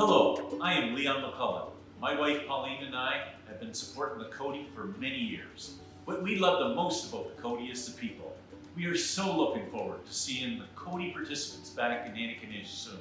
Hello, I am Leon McCullough. My wife Pauline and I have been supporting the Coady for many years. What we love the most about the Coady is the people. We are so looking forward to seeing the Coady participants back in Anakin soon.